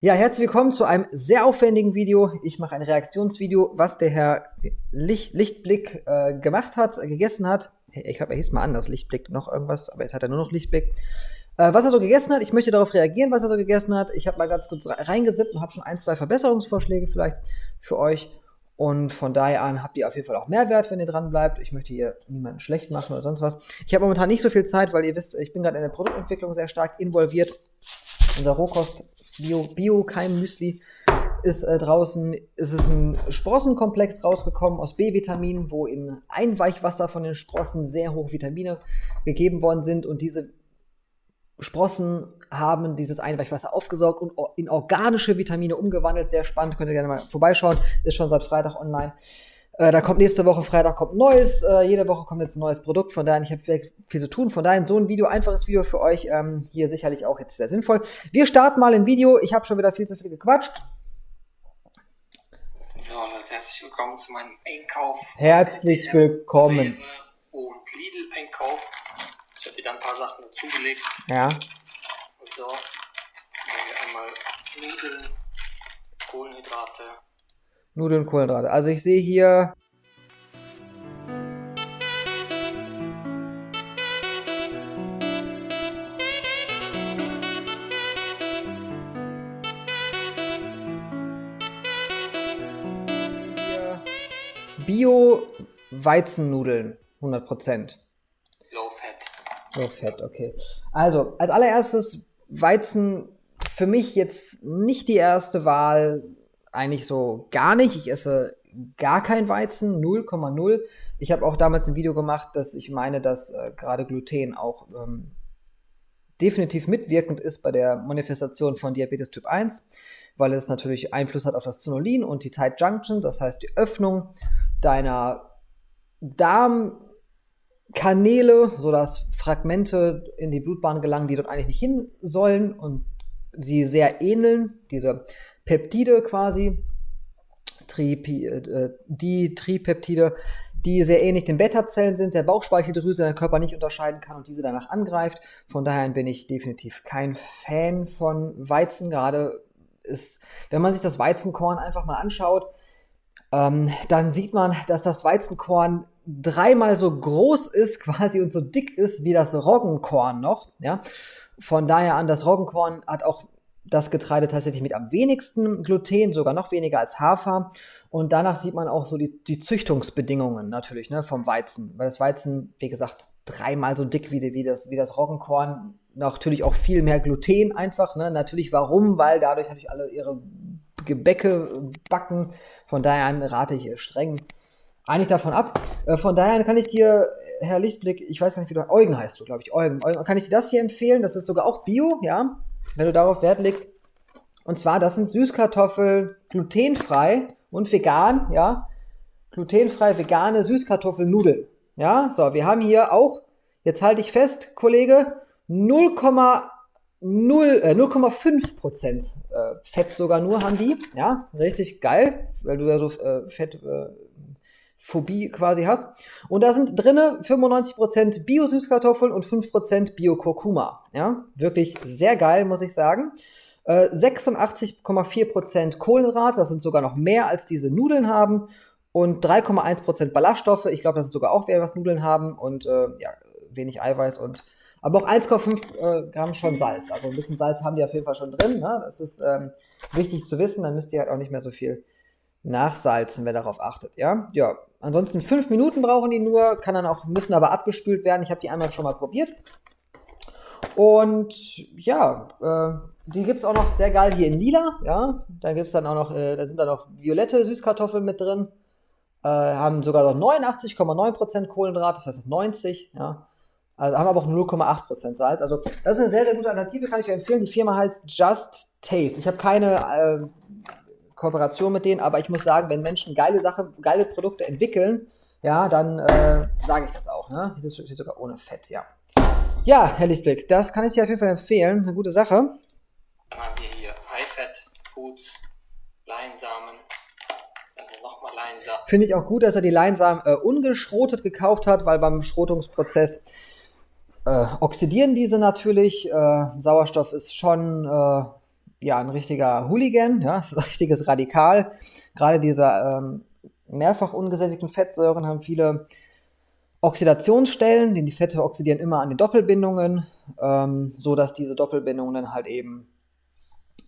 Ja, herzlich willkommen zu einem sehr aufwendigen Video. Ich mache ein Reaktionsvideo, was der Herr Licht, Lichtblick äh, gemacht hat, äh, gegessen hat. Ich glaube, er hieß mal anders, Lichtblick, noch irgendwas, aber jetzt hat er nur noch Lichtblick. Äh, was er so gegessen hat, ich möchte darauf reagieren, was er so gegessen hat. Ich habe mal ganz kurz reingesippt und habe schon ein, zwei Verbesserungsvorschläge vielleicht für euch. Und von daher an habt ihr auf jeden Fall auch Mehrwert, wenn ihr dran bleibt. Ich möchte hier niemanden schlecht machen oder sonst was. Ich habe momentan nicht so viel Zeit, weil ihr wisst, ich bin gerade in der Produktentwicklung sehr stark involviert. Unser Rohkost Bio, Bio Keim Müsli ist äh, draußen, ist ein Sprossenkomplex rausgekommen aus B-Vitaminen, wo in Einweichwasser von den Sprossen sehr hohe Vitamine gegeben worden sind und diese Sprossen haben dieses Einweichwasser aufgesaugt und in organische Vitamine umgewandelt. Sehr spannend, könnt ihr gerne mal vorbeischauen. Ist schon seit Freitag online. Äh, da kommt nächste Woche Freitag kommt neues. Äh, jede Woche kommt jetzt ein neues Produkt. Von daher, ich habe viel, zu tun. Von daher, so ein Video, einfaches Video für euch. Ähm, hier sicherlich auch jetzt sehr sinnvoll. Wir starten mal ein Video. Ich habe schon wieder viel zu viel gequatscht. So, Leute, herzlich willkommen zu meinem Einkauf. Herzlich willkommen. Und Lidl-Einkauf. Ich habe wieder ein paar Sachen dazugelegt. Ja. So, einmal Nudeln, Kohlenhydrate, Nudeln, Kohlenhydrate. Also ich sehe hier... Bio-Weizennudeln, 100%. Low Fat. Low Fat, okay. Also, als allererstes Weizen für mich jetzt nicht die erste Wahl eigentlich so gar nicht. Ich esse gar kein Weizen, 0,0. Ich habe auch damals ein Video gemacht, dass ich meine, dass äh, gerade Gluten auch ähm, definitiv mitwirkend ist bei der Manifestation von Diabetes Typ 1, weil es natürlich Einfluss hat auf das Zonulin und die Tight Junction, das heißt die Öffnung deiner Darmkanäle, sodass Fragmente in die Blutbahn gelangen, die dort eigentlich nicht hin sollen und sie sehr ähneln, diese Peptide quasi, Tripi, äh, die Tripeptide, die sehr ähnlich den Beta-Zellen sind, der Bauchspeicheldrüse der Körper nicht unterscheiden kann und diese danach angreift. Von daher bin ich definitiv kein Fan von Weizen. Gerade ist, wenn man sich das Weizenkorn einfach mal anschaut, ähm, dann sieht man, dass das Weizenkorn dreimal so groß ist quasi und so dick ist wie das Roggenkorn noch. Ja? Von daher an, das Roggenkorn hat auch das Getreide tatsächlich mit am wenigsten Gluten, sogar noch weniger als Hafer. Und danach sieht man auch so die, die Züchtungsbedingungen natürlich ne, vom Weizen. Weil das Weizen, wie gesagt, dreimal so dick wie, wie, das, wie das Roggenkorn. Natürlich auch viel mehr Gluten einfach. Ne? Natürlich warum? Weil dadurch natürlich alle ihre Gebäcke backen. Von daher rate ich streng eigentlich davon ab. Äh, von daher kann ich dir, Herr Lichtblick, ich weiß gar nicht, wie du, Eugen heißt du, glaube ich, Eugen. Eugen. Kann ich dir das hier empfehlen? Das ist sogar auch Bio, ja wenn du darauf Wert legst. Und zwar, das sind Süßkartoffeln glutenfrei und vegan, ja. Glutenfrei, vegane Süßkartoffelnudeln. Ja, so, wir haben hier auch, jetzt halte ich fest, Kollege, 0,0 äh, 0,5% äh, Fett sogar nur haben die. Ja, richtig geil, weil du ja so äh, Fett äh, Phobie quasi hast. Und da sind drinne 95% Bio-Süßkartoffeln und 5% Bio-Kurkuma. Ja, wirklich sehr geil, muss ich sagen. Äh, 86,4% Kohlenhydrate, das sind sogar noch mehr als diese Nudeln haben. Und 3,1% Ballaststoffe, ich glaube, das ist sogar auch mehr, was Nudeln haben. Und äh, ja, wenig Eiweiß und aber auch 1,5 äh, Gramm schon Salz. Also ein bisschen Salz haben die auf jeden Fall schon drin. Ne? Das ist ähm, wichtig zu wissen, dann müsst ihr halt auch nicht mehr so viel nachsalzen, wer darauf achtet. Ja, ja. Ansonsten fünf Minuten brauchen die nur, kann dann auch, müssen aber abgespült werden. Ich habe die einmal schon mal probiert. Und ja, äh, die gibt es auch noch sehr geil hier in lila. Ja, da gibt dann auch noch, äh, da sind dann noch violette Süßkartoffeln mit drin. Äh, haben sogar noch 89,9% Kohlenhydrate, das heißt 90, ja. Also haben aber auch 0,8% Salz. Also das ist eine sehr, sehr gute Alternative, kann ich euch empfehlen. Die Firma heißt Just Taste. Ich habe keine äh, Kooperation mit denen, aber ich muss sagen, wenn Menschen geile Sachen, geile Produkte entwickeln, ja, dann äh, sage ich das auch. Ne? Das steht sogar ohne Fett, ja. Ja, Herr Lichtblick, das kann ich dir auf jeden Fall empfehlen. Eine gute Sache. Dann haben wir hier High-Fat Foods, Leinsamen, dann nochmal Leinsamen. Finde ich auch gut, dass er die Leinsamen äh, ungeschrotet gekauft hat, weil beim Schrotungsprozess äh, oxidieren diese natürlich. Äh, Sauerstoff ist schon äh, ja ein richtiger Hooligan, ja, ein richtiges Radikal. Gerade diese ähm, mehrfach ungesättigten Fettsäuren haben viele Oxidationsstellen, denn die Fette oxidieren immer an den Doppelbindungen, ähm, so dass diese Doppelbindungen dann halt eben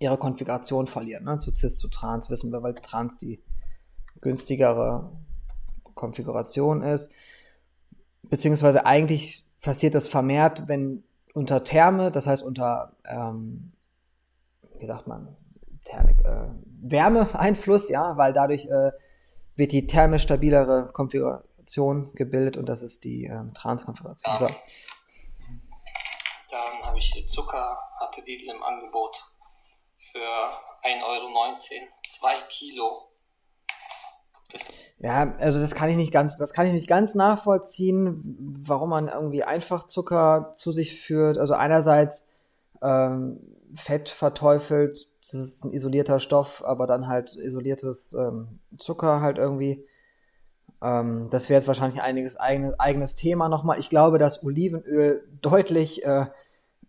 ihre Konfiguration verlieren. Ne? Zu Cis, zu Trans wissen wir, weil Trans die günstigere Konfiguration ist. Beziehungsweise eigentlich passiert das vermehrt, wenn unter Therme, das heißt unter, ähm, wie sagt man, Thermik, äh, Wärmeeinfluss, ja, weil dadurch äh, wird die thermisch stabilere Konfiguration gebildet und das ist die ähm, Transkonfiguration. So. Dann habe ich hier Zucker, hatte Lidl im Angebot für 1,19 Euro, 2 Kilo. Ja, also das kann ich nicht ganz, das kann ich nicht ganz nachvollziehen, warum man irgendwie einfach Zucker zu sich führt. Also einerseits ähm, Fett verteufelt, das ist ein isolierter Stoff, aber dann halt isoliertes ähm, Zucker halt irgendwie. Ähm, das wäre jetzt wahrscheinlich ein einiges eigenes, eigenes Thema nochmal. Ich glaube, dass Olivenöl deutlich äh,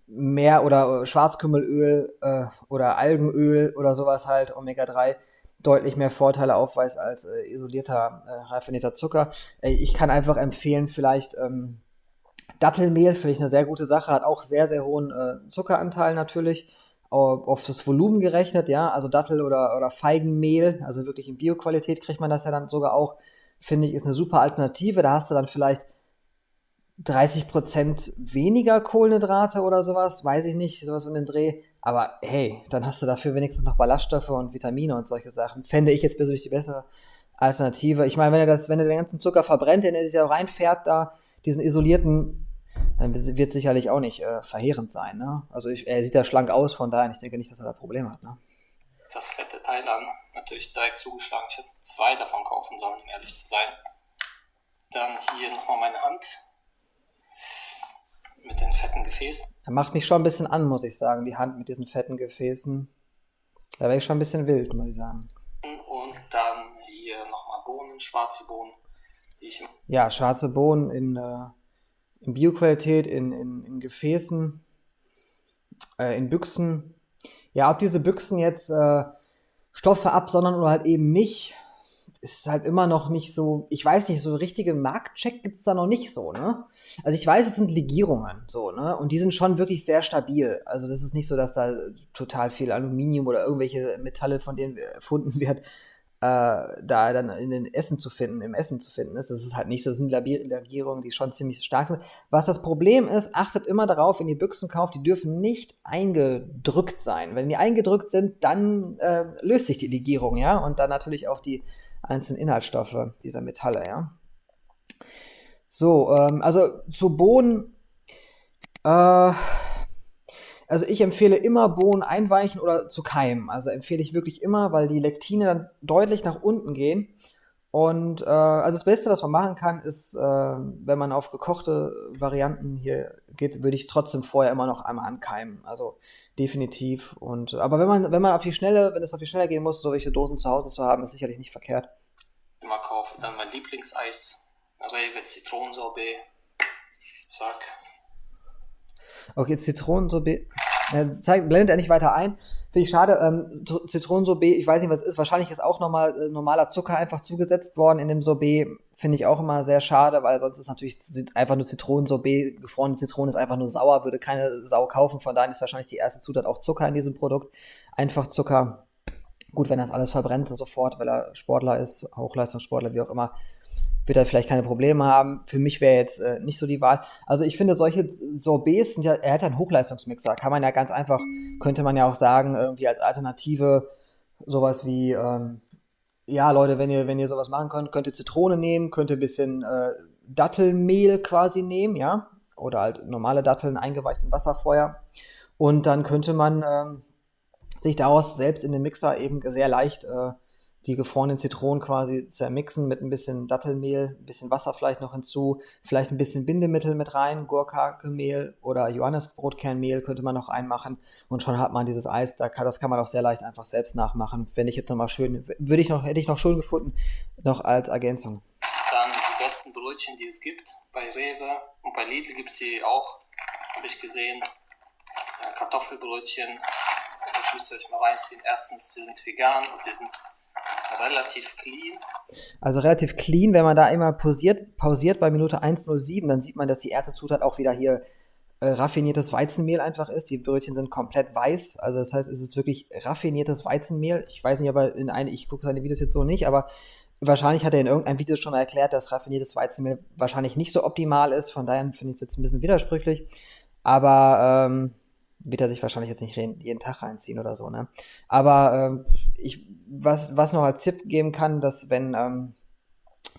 mehr oder Schwarzkümmelöl äh, oder Algenöl oder sowas halt, Omega-3, deutlich mehr Vorteile aufweist als äh, isolierter, äh, raffinierter Zucker. Äh, ich kann einfach empfehlen, vielleicht ähm, Dattelmehl, finde ich eine sehr gute Sache, hat auch sehr, sehr hohen äh, Zuckeranteil natürlich, auf, auf, das Volumen gerechnet, ja, also Dattel- oder, oder Feigenmehl, also wirklich in Bioqualität kriegt man das ja dann sogar auch, finde ich, ist eine super Alternative. Da hast du dann vielleicht 30% weniger Kohlenhydrate oder sowas, weiß ich nicht, sowas in den Dreh. Aber hey, dann hast du dafür wenigstens noch Ballaststoffe und Vitamine und solche Sachen. Fände ich jetzt persönlich die bessere Alternative. Ich meine, wenn er den ganzen Zucker verbrennt, den er sich ja reinfährt, da, diesen isolierten, dann wird sicherlich auch nicht äh, verheerend sein. Ne? Also ich, er sieht ja schlank aus, von daher, ich denke nicht, dass er da Probleme hat. Ne? Das fette Teil dann natürlich direkt zugeschlagen. Ich hätte zwei davon kaufen sollen, um ehrlich zu sein. Dann hier nochmal meine Hand mit den fetten Gefäßen. Er macht mich schon ein bisschen an, muss ich sagen, die Hand mit diesen fetten Gefäßen. Da wäre ich schon ein bisschen wild, muss ich sagen. Und dann hier nochmal Bohnen, schwarze Bohnen, ich. Ja, schwarze Bohnen in, äh, in Bioqualität, in, in, in Gefäßen, äh, in Büchsen. Ja, ob diese Büchsen jetzt äh, Stoffe absondern oder halt eben nicht, ist halt immer noch nicht so, ich weiß nicht, so richtige Marktcheck gibt es da noch nicht so, ne? Also ich weiß, es sind Legierungen, so, ne? Und die sind schon wirklich sehr stabil. Also das ist nicht so, dass da total viel Aluminium oder irgendwelche Metalle, von denen erfunden wird, äh, da dann in den Essen zu finden, im Essen zu finden ist. Das ist halt nicht so, das sind Legierungen, die schon ziemlich stark sind. Was das Problem ist, achtet immer darauf, wenn ihr Büchsen kauft, die dürfen nicht eingedrückt sein. Wenn die eingedrückt sind, dann äh, löst sich die Legierung, ja? Und dann natürlich auch die einzelnen Inhaltsstoffe dieser Metalle, ja. So, ähm, also zu Bohnen, äh, also ich empfehle immer Bohnen einweichen oder zu keimen. Also empfehle ich wirklich immer, weil die Lektine dann deutlich nach unten gehen. Und äh, also das Beste, was man machen kann, ist, äh, wenn man auf gekochte Varianten hier geht, würde ich trotzdem vorher immer noch einmal ankeimen. Also definitiv. Und aber wenn man, wenn man auf die Schnelle, wenn es auf die Schnelle gehen muss, so welche Dosen zu Hause zu haben, ist sicherlich nicht verkehrt. Immer kaufen. Dann mein Lieblingseis, Rewe Zitronensorbet. Zack. Okay, Zitronensorbet. Ja, zeigt, blendet er nicht weiter ein. Finde ich schade. Ähm, Zitronensorbet, ich weiß nicht, was es ist. Wahrscheinlich ist auch nochmal äh, normaler Zucker einfach zugesetzt worden in dem Sorbet. Finde ich auch immer sehr schade, weil sonst ist natürlich einfach nur Zitronensorbet. Gefrorene Zitrone ist einfach nur sauer, würde keine Sau kaufen. Von daher ist wahrscheinlich die erste Zutat auch Zucker in diesem Produkt. Einfach Zucker. Gut, wenn das alles verbrennt sofort, weil er Sportler ist, Hochleistungssportler, wie auch immer, wird er vielleicht keine Probleme haben. Für mich wäre jetzt äh, nicht so die Wahl. Also ich finde, solche Sorbets sind ja, er hat ja einen Hochleistungsmixer, kann man ja ganz einfach, könnte man ja auch sagen, irgendwie als Alternative sowas wie, ähm, ja Leute, wenn ihr, wenn ihr sowas machen könnt, könnt ihr Zitrone nehmen, könnt ihr ein bisschen äh, Dattelmehl quasi nehmen, ja, oder halt normale Datteln eingeweicht in Wasserfeuer. Und dann könnte man ähm, sich daraus selbst in den Mixer eben sehr leicht äh, die gefrorenen Zitronen quasi zermixen mit ein bisschen Dattelmehl, ein bisschen Wasser vielleicht noch hinzu, vielleicht ein bisschen Bindemittel mit rein, Gurkakemehl oder Johannesbrotkernmehl könnte man noch reinmachen und schon hat man dieses Eis, da kann, das kann man auch sehr leicht einfach selbst nachmachen. Wenn ich jetzt nochmal schön, würde ich noch, hätte ich noch schön gefunden, noch als Ergänzung. Dann die besten Brötchen, die es gibt, bei Rewe und bei Lidl gibt es die auch, habe ich gesehen, Kartoffelbrötchen, müsst ihr euch mal reinziehen. Erstens, die sind vegan und die sind relativ clean. Also relativ clean, wenn man da immer pausiert, pausiert bei Minute 1.07, dann sieht man, dass die erste Zutat auch wieder hier äh, raffiniertes Weizenmehl einfach ist. Die Brötchen sind komplett weiß. Also das heißt, es ist wirklich raffiniertes Weizenmehl. Ich weiß nicht, aber in eine, ich gucke seine Videos jetzt so nicht, aber wahrscheinlich hat er in irgendeinem Video schon mal erklärt, dass raffiniertes Weizenmehl wahrscheinlich nicht so optimal ist. Von daher finde ich es jetzt ein bisschen widersprüchlich. Aber ähm, wird er sich wahrscheinlich jetzt nicht jeden Tag reinziehen oder so, ne? Aber ähm, ich, was, was noch als Tipp geben kann, dass wenn, ähm,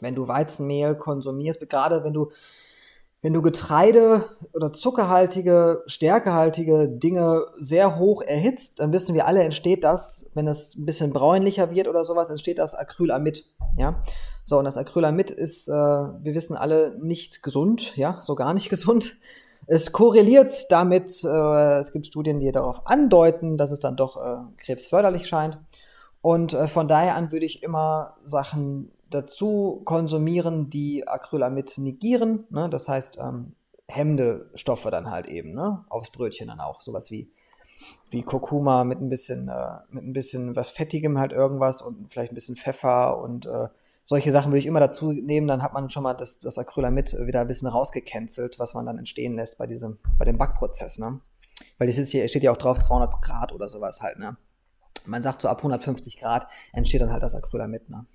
wenn du Weizenmehl konsumierst, gerade wenn du, wenn du Getreide oder zuckerhaltige, stärkehaltige Dinge sehr hoch erhitzt, dann wissen wir alle, entsteht das, wenn es ein bisschen bräunlicher wird oder sowas, entsteht das Acrylamid, ja? So, und das Acrylamid ist, äh, wir wissen alle, nicht gesund, ja, so gar nicht gesund. Es korreliert damit, äh, es gibt Studien, die darauf andeuten, dass es dann doch äh, krebsförderlich scheint. Und äh, von daher an würde ich immer Sachen dazu konsumieren, die Acrylamid negieren. Ne? Das heißt, ähm, hemmende Stoffe dann halt eben, ne? Aufs Brötchen dann auch. Sowas wie, wie Kurkuma mit ein bisschen, äh, mit ein bisschen was Fettigem halt irgendwas und vielleicht ein bisschen Pfeffer und äh, solche Sachen würde ich immer dazu nehmen, dann hat man schon mal das, das Acrylamid wieder ein bisschen rausgecancelt, was man dann entstehen lässt bei diesem, bei dem Backprozess, ne? Weil das ist hier, steht ja auch drauf 200 Grad oder sowas halt, ne? Man sagt so ab 150 Grad entsteht dann halt das Acrylamid, ne?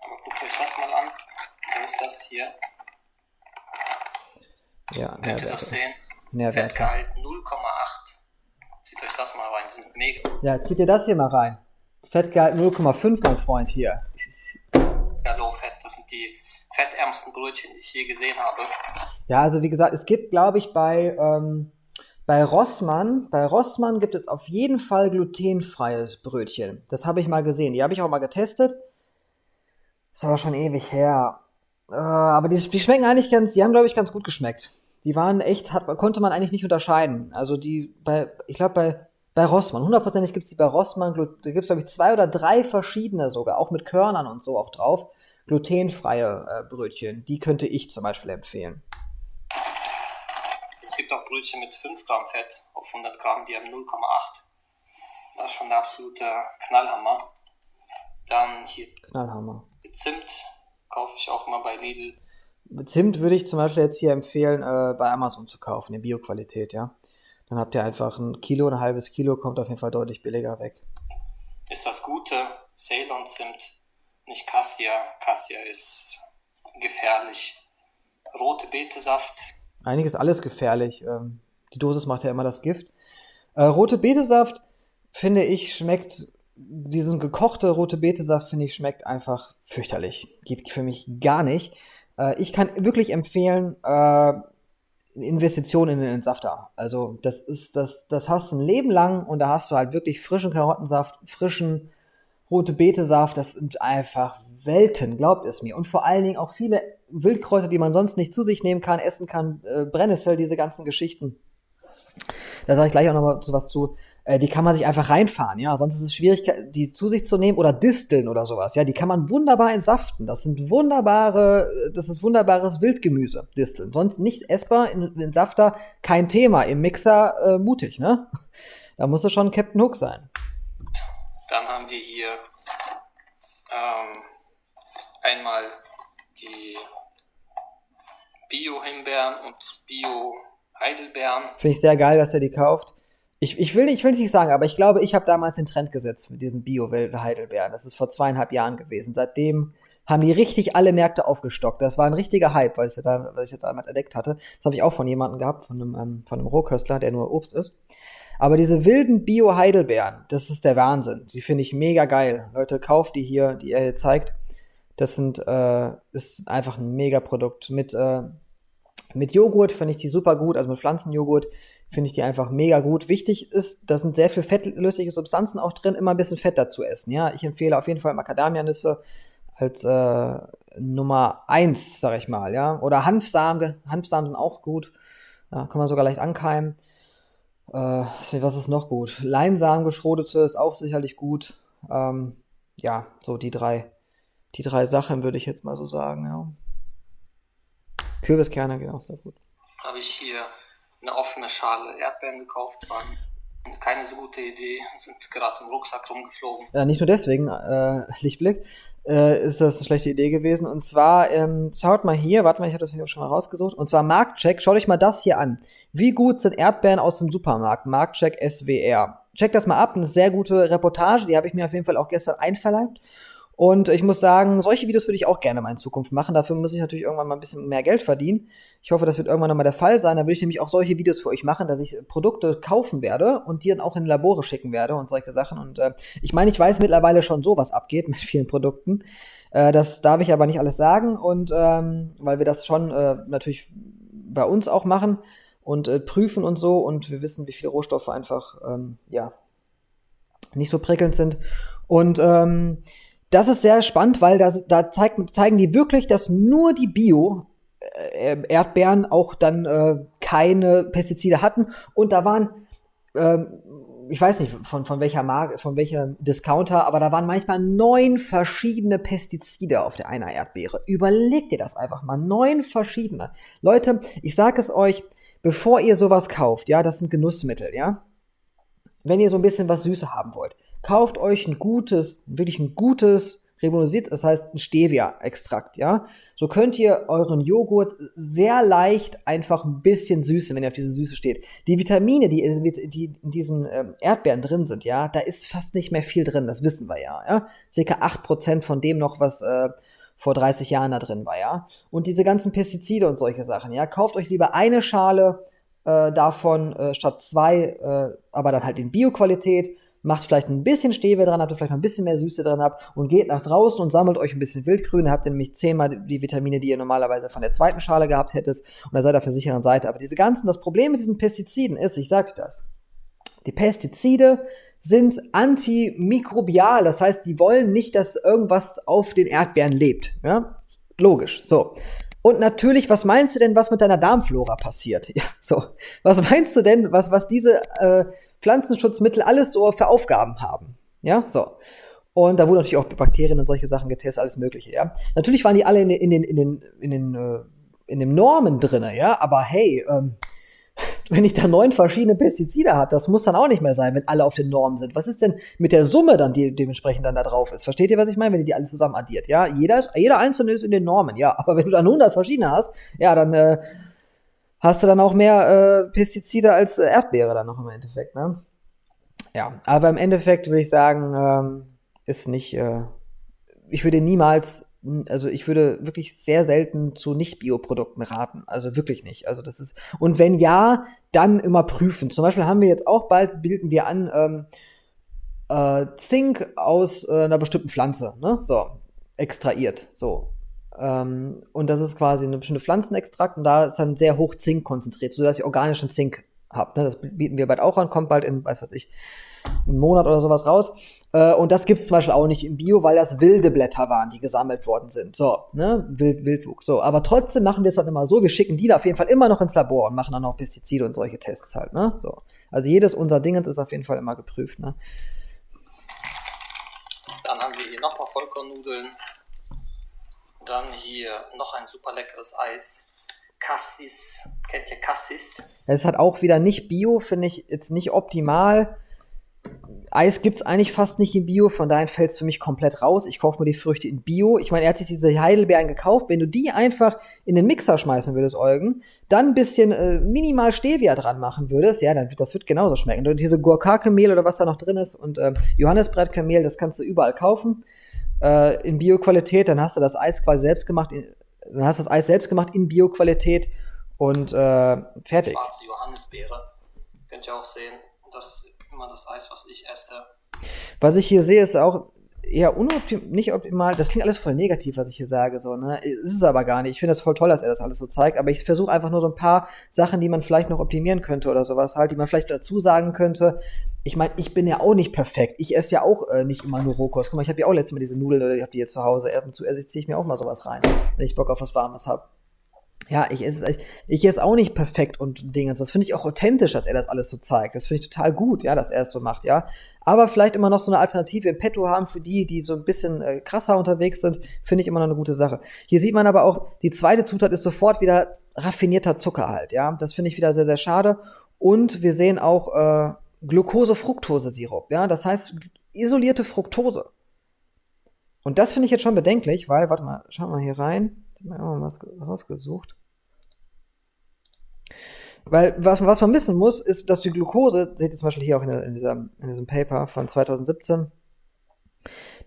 Aber guckt euch das mal an. Wo ist das hier? Ja, Könnt ihr das Nährwerte. sehen? Nährwerte. Fettgehalt 0,8. Zieht euch das mal rein. Die sind mega. Ja, zieht dir das hier mal rein. Fettgehalt 0,5, mein Freund hier. Ja, Low Fat. Das sind die fettärmsten Brötchen, die ich je gesehen habe. Ja, also wie gesagt, es gibt, glaube ich, bei, ähm, bei Rossmann, bei Rossmann gibt es auf jeden Fall glutenfreies Brötchen. Das habe ich mal gesehen. Die habe ich auch mal getestet. Ist aber schon ewig her. Äh, aber die, die schmecken eigentlich ganz, die haben, glaube ich, ganz gut geschmeckt. Die waren echt, hat, konnte man eigentlich nicht unterscheiden. Also die bei, ich glaube bei, bei Rossmann, hundertprozentig gibt es die bei Rossmann, da gibt es, glaube ich, zwei oder drei verschiedene sogar, auch mit Körnern und so auch drauf. Glutenfreie äh, Brötchen. Die könnte ich zum Beispiel empfehlen. Es gibt auch Brötchen mit 5 Gramm Fett auf 100 Gramm, die haben 0,8. Das ist schon der absolute Knallhammer. Dann hier Knallhammer. Zimt kaufe ich auch immer bei Lidl. Zimt würde ich zum Beispiel jetzt hier empfehlen, äh, bei Amazon zu kaufen, in Bio-Qualität, ja. Dann habt ihr einfach ein Kilo, ein halbes Kilo, kommt auf jeden Fall deutlich billiger weg. Ist das Gute, Ceylon Zimt, nicht Cassia. Cassia ist gefährlich. Rote Betesaft, ist alles gefährlich. Ähm, die Dosis macht ja immer das Gift. Äh, rote Betesaft, finde ich, schmeckt, diesen gekochte rote Betesaft, finde ich, schmeckt einfach fürchterlich. Geht für mich gar nicht. Äh, ich kann wirklich empfehlen, äh, Investitionen in den Entsafter. Also das ist, das, das hast du ein Leben lang und da hast du halt wirklich frischen Karottensaft, frischen rote Betesaft. Das sind einfach Welten, glaubt es mir. Und vor allen Dingen auch viele Wildkräuter, die man sonst nicht zu sich nehmen kann, essen kann, äh, Brennnessel, diese ganzen Geschichten. Da sage ich gleich auch noch mal was zu. Äh, die kann man sich einfach reinfahren, ja. Sonst ist es schwierig, die zu sich zu nehmen oder Disteln oder sowas, ja. Die kann man wunderbar entsaften. Das sind wunderbare, äh, das ist wunderbares Wildgemüse, Disteln. Sonst nicht essbar, in, in Safter kein Thema. Im Mixer äh, mutig, ne? Da musst du schon Captain Hook sein. Dann haben wir hier ähm, einmal die Bio-Himbeeren und Bio-Heidelbeeren. Finde ich sehr geil, dass er die kauft. Ich, ich will nicht, ich will nicht sagen, aber ich glaube, ich habe damals den Trend gesetzt mit diesen Bio-Heidelbeeren. Das ist vor zweieinhalb Jahren gewesen. Seitdem haben die richtig alle Märkte aufgestockt. Das war ein richtiger Hype, weil ich da, ich jetzt damals entdeckt hatte. Das habe ich auch von jemandem gehabt, von einem, ähm, von einem Rohköstler, der nur Obst ist. Aber diese wilden Bio-Heidelbeeren, das ist der Wahnsinn. Die finde ich mega geil. Leute, kauft die hier, die er hier zeigt. Das sind, äh, ist einfach ein mega Produkt. Mit, äh, mit Joghurt finde ich die super gut, also mit Pflanzenjoghurt finde ich die einfach mega gut. Wichtig ist, da sind sehr viel fettlösliche Substanzen auch drin, immer ein bisschen Fett dazu essen. Ja, ich empfehle auf jeden Fall Macadamianüsse als äh, Nummer eins, sag ich mal, ja. Oder Hanfsamen, Hanfsamen sind auch gut. Ja, kann man sogar leicht ankeimen. Äh, was ist noch gut? Leinsamen geschrodete ist auch sicherlich gut. Ähm, ja, so die drei, die drei Sachen würde ich jetzt mal so sagen, ja. Kürbiskerne gehen auch sehr gut. Habe ich hier eine offene Schale Erdbeeren gekauft. Waren keine so gute Idee, sind gerade im Rucksack rumgeflogen. Ja, nicht nur deswegen, äh, Lichtblick, äh, ist das eine schlechte Idee gewesen. Und zwar, ähm, schaut mal hier, warte mal, ich habe das hier schon mal rausgesucht. Und zwar Marktcheck, schaut euch mal das hier an. Wie gut sind Erdbeeren aus dem Supermarkt? Marktcheck SWR. Checkt das mal ab, eine sehr gute Reportage, die habe ich mir auf jeden Fall auch gestern einverleibt. Und ich muss sagen, solche Videos würde ich auch gerne mal in Zukunft machen. Dafür muss ich natürlich irgendwann mal ein bisschen mehr Geld verdienen. Ich hoffe, das wird irgendwann nochmal der Fall sein. Da will ich nämlich auch solche Videos für euch machen, dass ich Produkte kaufen werde und die dann auch in Labore schicken werde und solche Sachen. Und äh, ich meine, ich weiß mittlerweile schon so, was abgeht mit vielen Produkten. Äh, das darf ich aber nicht alles sagen. Und ähm, weil wir das schon äh, natürlich bei uns auch machen und äh, prüfen und so. Und wir wissen, wie viele Rohstoffe einfach, ähm, ja, nicht so prickelnd sind. Und ähm, das ist sehr spannend, weil das, da zeigt, zeigen die wirklich, dass nur die Bio-Erdbeeren äh, auch dann äh, keine Pestizide hatten. Und da waren, ähm, ich weiß nicht von, von welcher Marke, von welcher Discounter, aber da waren manchmal neun verschiedene Pestizide auf der einer Erdbeere. Überlegt ihr das einfach mal. Neun verschiedene. Leute, ich sage es euch, bevor ihr sowas kauft, ja, das sind Genussmittel, ja. Wenn ihr so ein bisschen was Süße haben wollt, kauft euch ein gutes, wirklich ein gutes Ribonosiert, das heißt ein Stevia-Extrakt, ja. So könnt ihr euren Joghurt sehr leicht einfach ein bisschen süßen, wenn ihr auf diese Süße steht. Die Vitamine, die, die in diesen ähm, Erdbeeren drin sind, ja, da ist fast nicht mehr viel drin, das wissen wir ja, ja. Circa 8% von dem noch, was äh, vor 30 Jahren da drin war, ja. Und diese ganzen Pestizide und solche Sachen, ja. Kauft euch lieber eine Schale äh, davon äh, statt zwei, äh, aber dann halt in Bioqualität macht vielleicht ein bisschen Stevia dran, habt ihr vielleicht noch ein bisschen mehr Süße dran habt und geht nach draußen und sammelt euch ein bisschen Wildgrün. Habt ihr nämlich zehnmal die Vitamine, die ihr normalerweise von der zweiten Schale gehabt hättet und da seid ihr auf der sicheren Seite. Aber diese ganzen, das Problem mit diesen Pestiziden ist, ich sag euch das, die Pestizide sind antimikrobial, das heißt, die wollen nicht, dass irgendwas auf den Erdbeeren lebt. Ja? Logisch. So. Und natürlich, was meinst du denn, was mit deiner Darmflora passiert? Ja, so. Was meinst du denn, was, was diese äh, Pflanzenschutzmittel alles so für Aufgaben haben? Ja, so. Und da wurden natürlich auch Bakterien und solche Sachen getestet, alles Mögliche, ja. Natürlich waren die alle in, in den, in den, in den, äh, in den Normen drinne, ja. Aber hey, ähm, wenn ich da neun verschiedene Pestizide habe, das muss dann auch nicht mehr sein, wenn alle auf den Normen sind. Was ist denn mit der Summe dann, die dementsprechend dann da drauf ist? Versteht ihr, was ich meine, wenn ihr die alle zusammen addiert? Ja, jeder, jeder einzelne ist in den Normen, ja. Aber wenn du dann 100 verschiedene hast, ja, dann äh, hast du dann auch mehr äh, Pestizide als äh, Erdbeere dann noch im Endeffekt, ne? Ja, aber im Endeffekt würde ich sagen, ähm, ist nicht, äh, ich würde niemals also ich würde wirklich sehr selten zu Nicht-Bioprodukten raten. Also wirklich nicht. Also das ist, und wenn ja, dann immer prüfen. Zum Beispiel haben wir jetzt auch bald, bilden wir an, ähm, äh, Zink aus äh, einer bestimmten Pflanze, ne? So, extrahiert. So. Ähm, und das ist quasi eine bestimmte Pflanzenextrakt und da ist dann sehr hoch Zink konzentriert, sodass ihr organischen Zink habt. Ne? Das bieten wir bald auch an, kommt bald in, weiß was ich, einen Monat oder sowas raus. Äh, und das gibt es zum Beispiel auch nicht im Bio, weil das wilde Blätter waren, die gesammelt worden sind. So, ne, Wild, Wildwuchs. So, aber trotzdem machen wir es dann immer so, wir schicken die da auf jeden Fall immer noch ins Labor und machen dann auch Pestizide und solche Tests halt, ne? So. Also jedes unserer Dingens ist auf jeden Fall immer geprüft, ne? Dann haben wir hier nochmal Vollkornnudeln. Dann hier noch ein super leckeres Eis. Cassis. Kennt ihr Cassis? Es hat auch wieder nicht Bio, finde ich jetzt nicht optimal. Eis gibt es eigentlich fast nicht in Bio, von daher fällt es für mich komplett raus. Ich kaufe mir die Früchte in Bio. Ich meine, er hat sich diese Heidelbeeren gekauft. Wenn du die einfach in den Mixer schmeißen würdest, Eugen, dann ein bisschen äh, minimal Stevia dran machen würdest, ja, dann das wird genauso schmecken. Und diese Gurkake-Mehl oder was da noch drin ist und äh, Johannisbrettmehl, das kannst du überall kaufen äh, in Bio-Qualität. Dann hast du das Eis quasi selbst gemacht, in, dann hast du das Eis selbst gemacht in Bio-Qualität und äh, fertig. Schwarze Johannisbeere, könnt ihr auch sehen. Das ist immer das Eis, was ich esse. Was ich hier sehe, ist auch eher unoptimal, nicht optimal. Das klingt alles voll negativ, was ich hier sage, so, ne? Ist es aber gar nicht. Ich finde das voll toll, dass er das alles so zeigt, aber ich versuche einfach nur so ein paar Sachen, die man vielleicht noch optimieren könnte oder sowas halt, die man vielleicht dazu sagen könnte. Ich meine, ich bin ja auch nicht perfekt. Ich esse ja auch äh, nicht immer nur Rohkost. Guck mal, ich habe ja auch letztes Mal diese Nudeln, ich habe die jetzt zu Hause. Ab und zu esse ziehe ich mir auch mal sowas rein, wenn ich Bock auf was Warmes habe ja, ich esse, ich, ich esse auch nicht perfekt und Dingens. Das finde ich auch authentisch, dass er das alles so zeigt. Das finde ich total gut, ja, dass er es so macht, ja. Aber vielleicht immer noch so eine Alternative im Petto haben für die, die so ein bisschen äh, krasser unterwegs sind, finde ich immer noch eine gute Sache. Hier sieht man aber auch, die zweite Zutat ist sofort wieder raffinierter Zucker halt, ja. Das finde ich wieder sehr, sehr schade. Und wir sehen auch, äh, Glucose-Fructose-Sirup. Ja, das heißt isolierte Fructose. Und das finde ich jetzt schon bedenklich, weil, warte mal, schau mal hier rein. Ich habe mal was rausgesucht. Weil was, was man wissen muss, ist, dass die Glucose, seht ihr zum Beispiel hier auch in, in, dieser, in diesem Paper von 2017,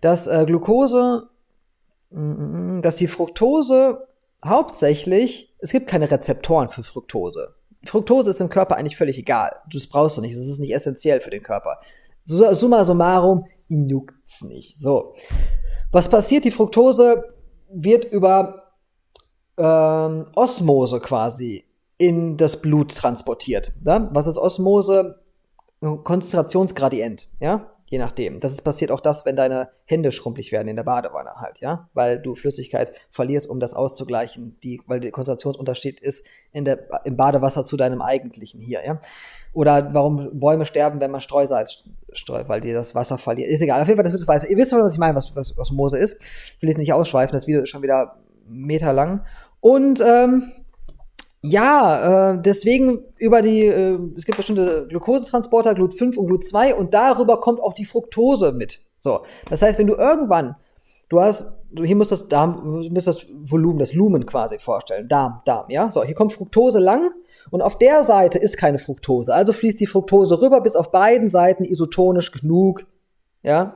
dass äh, Glucose, mm, dass die Fructose hauptsächlich, es gibt keine Rezeptoren für Fructose. Fructose ist im Körper eigentlich völlig egal. Du brauchst du nicht. Es ist nicht essentiell für den Körper. Summa summarum, ihn juckt's nicht. So. Was passiert? Die Fructose wird über ähm, Osmose quasi in das Blut transportiert. Ja? Was ist Osmose? Konzentrationsgradient, ja, je nachdem. Das ist passiert auch das, wenn deine Hände schrumpelig werden in der Badewanne halt, ja, weil du Flüssigkeit verlierst, um das auszugleichen, die, weil der Konzentrationsunterschied ist in der, im Badewasser zu deinem eigentlichen hier, ja. Oder warum Bäume sterben, wenn man Streusalz streut, weil die das Wasser verliert. Ist egal, auf jeden Fall, das wird weiß. Ihr wisst, was ich meine, was, was Osmose ist. Ich will jetzt nicht ausschweifen, das Video ist schon wieder meterlang. Und ähm, ja, äh, deswegen über die, äh, es gibt bestimmte Glukosetransporter, Glut5 und Glut2 und darüber kommt auch die Fructose mit. So, das heißt, wenn du irgendwann, du hast, hier muss das Darm, muss das Volumen, das Lumen quasi vorstellen, Darm, Darm, ja. So, hier kommt Fructose lang und auf der Seite ist keine Fructose, also fließt die Fructose rüber, bis auf beiden Seiten isotonisch genug, ja,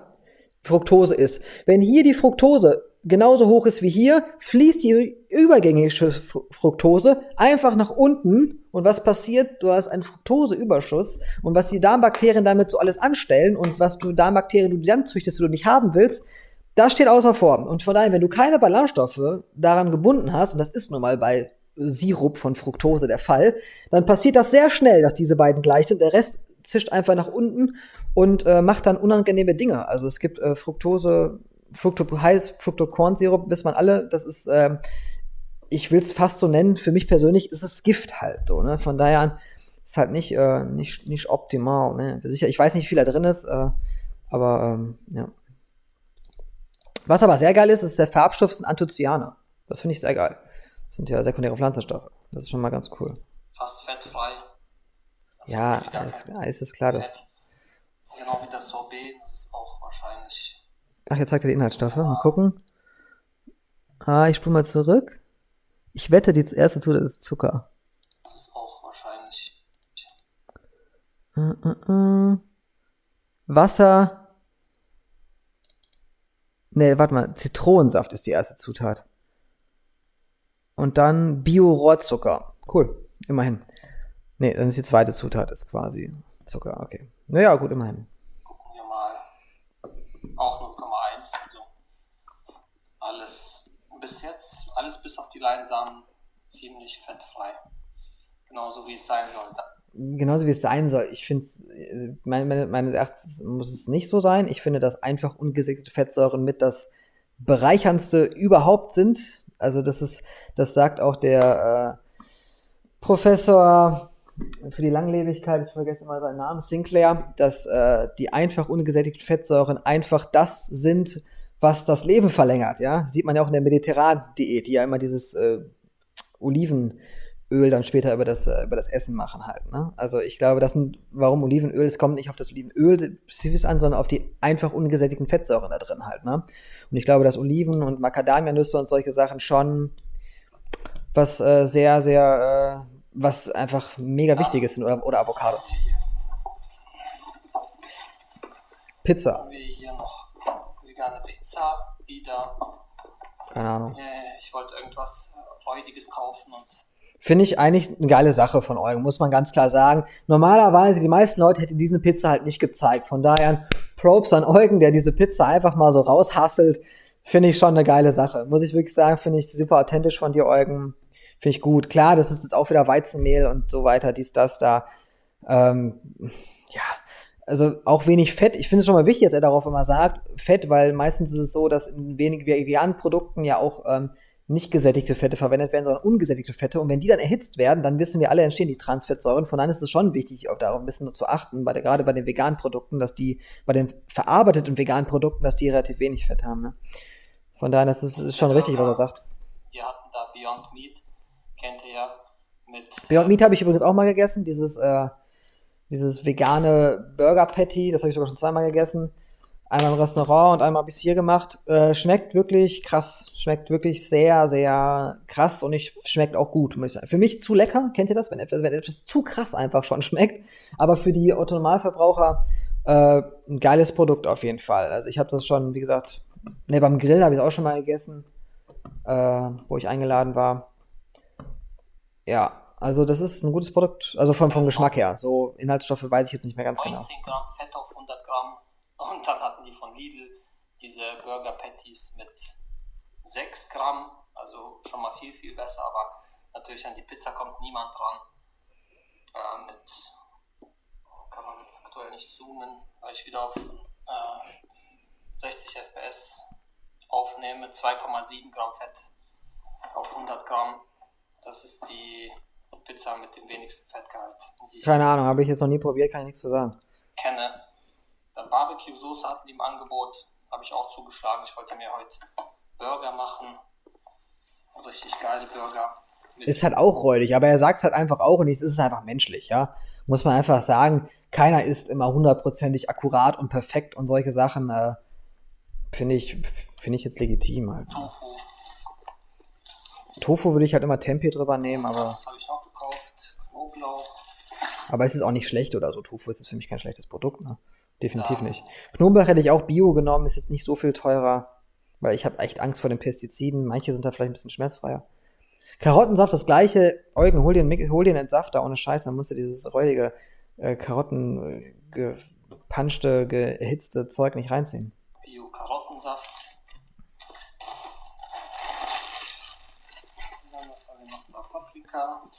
Fructose ist. Wenn hier die Fructose genauso hoch ist wie hier, fließt die übergängige Fructose einfach nach unten. Und was passiert? Du hast einen Fructoseüberschuss. Und was die Darmbakterien damit so alles anstellen und was du Darmbakterien du dann züchtest, die du nicht haben willst, das steht außer Form. Und von daher, wenn du keine Ballaststoffe daran gebunden hast, und das ist nun mal bei Sirup von Fructose der Fall, dann passiert das sehr schnell, dass diese beiden gleich sind. Der Rest zischt einfach nach unten und äh, macht dann unangenehme Dinge. Also es gibt äh, Fructose Fructo, heiß Fructokornsirup, wissen man alle, das ist, ähm, ich will es fast so nennen, für mich persönlich ist es Gift halt so, ne? Von daher ist halt nicht, äh, nicht, nicht optimal, ne? Sicher, ich weiß nicht, wie viel da drin ist, äh, aber ähm, ja. Was aber sehr geil ist, ist der Farbstoff ist ein Anthocyane. Das finde ich sehr geil. Das sind ja sekundäre Pflanzenstoffe. Das ist schon mal ganz cool. Fast fettfrei. Also ja, ist, ja, ist es klar, dass. Genau wie das Sorbet, das ist auch wahrscheinlich Ach, jetzt zeigt er die Inhaltsstoffe. Mal gucken. Ah, ich spule mal zurück. Ich wette, die erste Zutat ist Zucker. Das ist auch wahrscheinlich. Uh, uh, uh. Wasser. Ne, warte mal. Zitronensaft ist die erste Zutat. Und dann Bio-Rohrzucker. Cool, immerhin. Ne, dann ist die zweite Zutat, ist quasi Zucker, okay. Naja, gut, immerhin. Gucken wir mal. Auch 0,1. Alles bis jetzt, alles bis auf die Leinsamen ziemlich fettfrei. Genauso wie es sein soll. Genauso wie es sein soll. Ich finde, meine, meine, meine Erachtens muss es nicht so sein. Ich finde, dass einfach ungesättigte Fettsäuren mit das bereicherndste überhaupt sind. Also das ist, das sagt auch der äh, Professor für die Langlebigkeit, ich vergesse immer seinen Namen, Sinclair, dass äh, die einfach ungesättigten Fettsäuren einfach das sind, was das Leben verlängert, ja. Sieht man ja auch in der mediterranen Diät, die ja immer dieses äh, Olivenöl dann später über das, äh, über das Essen machen halt. Ne? Also ich glaube, das sind, warum Olivenöl, es kommt nicht auf das Olivenöl spezifisch an, sondern auf die einfach ungesättigten Fettsäuren da drin halt. Ne? Und ich glaube, dass Oliven und Macadamianüsse und solche Sachen schon was äh, sehr, sehr äh, was einfach mega wichtig ist oder, oder Avocados. Pizza. Haben wir hier noch vegane Pizza wieder. Keine Ahnung. Ich wollte irgendwas Räudiges kaufen und Finde ich eigentlich eine geile Sache von Eugen, muss man ganz klar sagen. Normalerweise, die meisten Leute hätten diese Pizza halt nicht gezeigt. Von daher, Props an Eugen, der diese Pizza einfach mal so raushasselt. Finde ich schon eine geile Sache. Muss ich wirklich sagen, finde ich super authentisch von dir, Eugen. Finde ich gut. Klar, das ist jetzt auch wieder Weizenmehl und so weiter, dies, das, da. Ähm, ja, also auch wenig Fett. Ich finde es schon mal wichtig, dass er darauf immer sagt, Fett, weil meistens ist es so, dass in wenigen veganen Produkten ja auch ähm, nicht gesättigte Fette verwendet werden, sondern ungesättigte Fette. Und wenn die dann erhitzt werden, dann wissen wir alle, entstehen die Transfettsäuren. Von daher ist es schon wichtig, auch darauf ein bisschen zu achten, bei der, gerade bei den veganen Produkten, dass die, bei den verarbeiteten veganen Produkten, dass die relativ wenig Fett haben. Ne? Von daher ist es ist schon richtig, was er sagt. Die hatten da Beyond Meat kennt ihr ja mit. Beyond Meat habe ich übrigens auch mal gegessen, dieses, äh, dieses vegane Burger Patty, das habe ich sogar schon zweimal gegessen. Einmal im Restaurant und einmal bis hier gemacht. Äh, schmeckt wirklich krass. Schmeckt wirklich sehr, sehr krass und ich schmeckt auch gut. Für mich zu lecker. Kennt ihr das? Wenn etwas, wenn etwas zu krass einfach schon schmeckt. Aber für die Autonormalverbraucher äh, ein geiles Produkt auf jeden Fall. Also ich habe das schon, wie gesagt, ne, beim Grillen habe ich es auch schon mal gegessen, äh, wo ich eingeladen war. Ja, also das ist ein gutes Produkt, also vom, vom Geschmack her. So Inhaltsstoffe weiß ich jetzt nicht mehr ganz 19 genau. Gramm Fett auf 100 Gramm. Und dann hatten die von Lidl diese Burger Patties mit 6 Gramm. Also schon mal viel, viel besser. Aber natürlich an die Pizza kommt niemand dran. Äh, mit kann man aktuell nicht zoomen, weil ich wieder auf äh, 60 FPS aufnehme. 2,7 Gramm Fett auf 100 Gramm. Das ist die Pizza mit dem wenigsten Fettgehalt. Keine Ahnung, habe ich jetzt noch nie probiert, kann ich nichts zu sagen. Kenne. Dann Barbecue-Soße hatten die im Angebot, habe ich auch zugeschlagen. Ich wollte mir heute Burger machen. Richtig geile Burger. Ist halt auch räudig, aber er sagt es halt einfach auch und es ist einfach menschlich, ja. Muss man einfach sagen, keiner ist immer hundertprozentig akkurat und perfekt und solche Sachen äh, finde ich, find ich jetzt legitim halt. Tofu. Tofu würde ich halt immer Tempeh drüber nehmen, aber. Das habe ich auch gekauft. Knoblauch. Aber es ist auch nicht schlecht oder so. Tofu ist für mich kein schlechtes Produkt, ne? Definitiv ja. nicht. Knoblauch hätte ich auch Bio genommen, ist jetzt nicht so viel teurer, weil ich habe echt Angst vor den Pestiziden. Manche sind da vielleicht ein bisschen schmerzfreier. Karottensaft das gleiche. Eugen, hol den, hol den Entsafter ohne Scheiß, dann musst du dieses räudige äh, Karotten äh, gepanschte, gehitzte Zeug nicht reinziehen. Bio-Karottensaft. Dann was haben wir noch da? Paprika.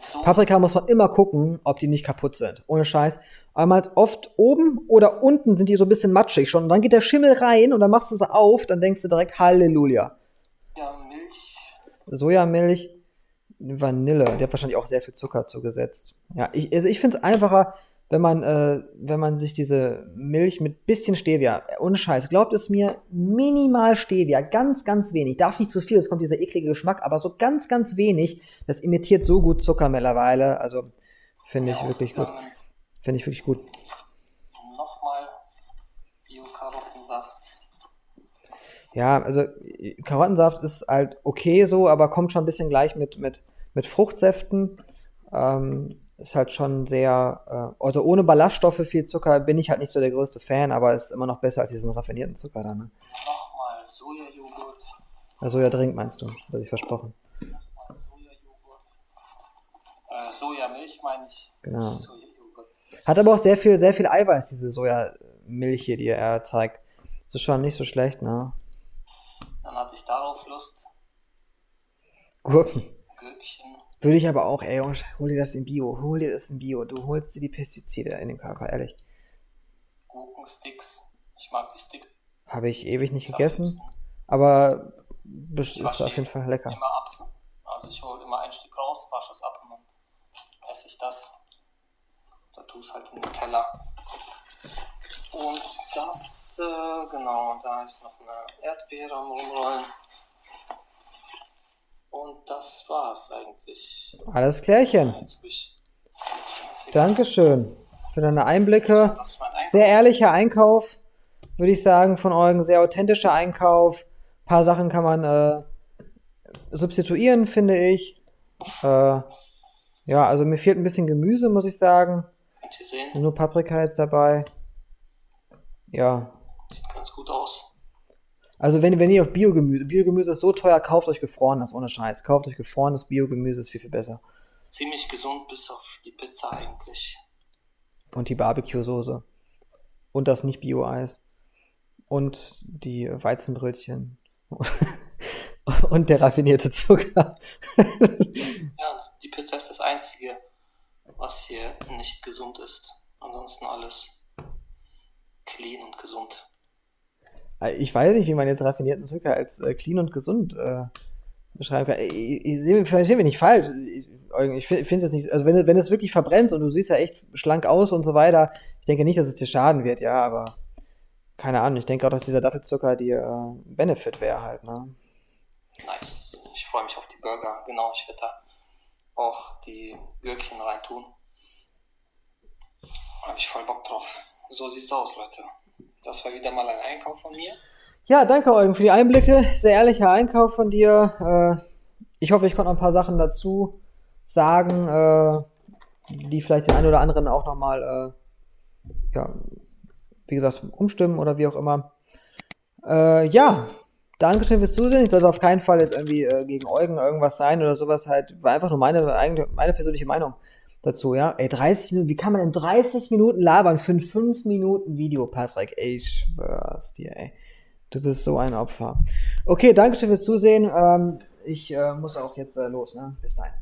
So. Paprika muss man immer gucken, ob die nicht kaputt sind. Ohne Scheiß. Einmal oft oben oder unten sind die so ein bisschen matschig schon. Und dann geht der Schimmel rein und dann machst du sie auf, dann denkst du direkt Halleluja. Ja, Milch. Sojamilch, Vanille. Der hat wahrscheinlich auch sehr viel Zucker zugesetzt. Ja, ich, also ich finde es einfacher, wenn man, äh, wenn man sich diese Milch mit bisschen Stevia, ohne Scheiß, glaubt es mir, minimal Stevia, ganz, ganz wenig, darf nicht zu viel, es kommt dieser eklige Geschmack, aber so ganz, ganz wenig, das imitiert so gut Zucker mittlerweile, also finde ich wirklich gut. Finde ich wirklich gut. Nochmal Bio-Karottensaft. Ja, also Karottensaft ist halt okay so, aber kommt schon ein bisschen gleich mit, mit, mit Fruchtsäften. Ähm, ist halt schon sehr, äh, also ohne Ballaststoffe viel Zucker bin ich halt nicht so der größte Fan, aber ist immer noch besser als diesen raffinierten Zucker da. Ne? Nochmal Sojajoghurt. Ja, Sojadrink meinst du, das ich versprochen. Nochmal Sojajoghurt. Äh, Sojamilch meine ich. Genau. Hat aber auch sehr viel, sehr viel Eiweiß, diese Sojamilch hier, die er zeigt. Das ist schon nicht so schlecht, ne? Dann hatte ich darauf Lust. Gurken. Gürkchen. Würde ich aber auch, ey, hol dir das in Bio, hol dir das in Bio. Du holst dir die Pestizide in den Körper, ehrlich. Gurkensticks. Ich mag die Sticks. Habe ich ewig nicht gegessen, aber ist auf jeden Fall lecker. Immer ab. Also ich hole immer ein Stück raus, wasche es ab und dann esse ich das. Da tue es halt in den Teller. Und das, äh, genau, da ist noch eine Erdbeere am Rumrollen. Und das war's eigentlich. Alles klärchen. Dankeschön für deine Einblicke. Sehr ehrlicher Einkauf, würde ich sagen, von Eugen. Sehr authentischer Einkauf. Ein paar Sachen kann man äh, substituieren, finde ich. Äh, ja, also mir fehlt ein bisschen Gemüse, muss ich sagen. Könnt ihr sehen? Sind nur Paprika jetzt dabei. Ja. Sieht ganz gut aus. Also wenn, wenn ihr auf Biogemüse, Biogemüse ist so teuer, kauft euch gefrorenes, ohne Scheiß. Kauft euch gefrorenes Biogemüse, ist viel, viel besser. Ziemlich gesund bis auf die Pizza eigentlich. Und die Barbecue-Soße. Und das nicht Bio-Eis. Und die Weizenbrötchen. und der raffinierte Zucker. ja, die Pizza ist das Einzige, was hier nicht gesund ist. Ansonsten alles clean und gesund. Äh, ich weiß nicht, wie man jetzt raffinierten Zucker als äh, clean und gesund äh, beschreiben kann. Ich, ich, ich verstehe mich nicht falsch. Ich, ich finde es jetzt nicht, also wenn, wenn es wirklich verbrennst und du siehst ja echt schlank aus und so weiter, ich denke nicht, dass es dir schaden wird, ja, aber keine Ahnung. Ich denke auch, dass dieser Dattelzucker dir äh, Benefit wäre halt, ne? Nice. Ich freue mich auf die Burger. Genau, ich werde da auch die Gürkchen reintun. Habe ich voll Bock drauf. So sieht's aus, Leute. Das war wieder mal ein Einkauf von mir. Ja, danke Eugen für die Einblicke. Sehr ehrlicher Einkauf von dir. Äh, ich hoffe, ich konnte noch ein paar Sachen dazu sagen, äh, die vielleicht den einen oder anderen auch nochmal, äh, ja, wie gesagt, umstimmen oder wie auch immer. Ja, Dankeschön fürs Zusehen. Ich sollte auf keinen Fall jetzt irgendwie gegen Eugen irgendwas sein oder sowas. Halt, war einfach nur meine, meine persönliche Meinung dazu, ja. Ey, 30 Minuten, wie kann man in 30 Minuten labern für ein 5 Minuten Video, Patrick? Ey, ich schwör's dir, ey. Du bist so ein Opfer. Okay, Dankeschön fürs Zusehen. Ähm, ich äh, muss auch jetzt äh, los, ne? Bis dahin.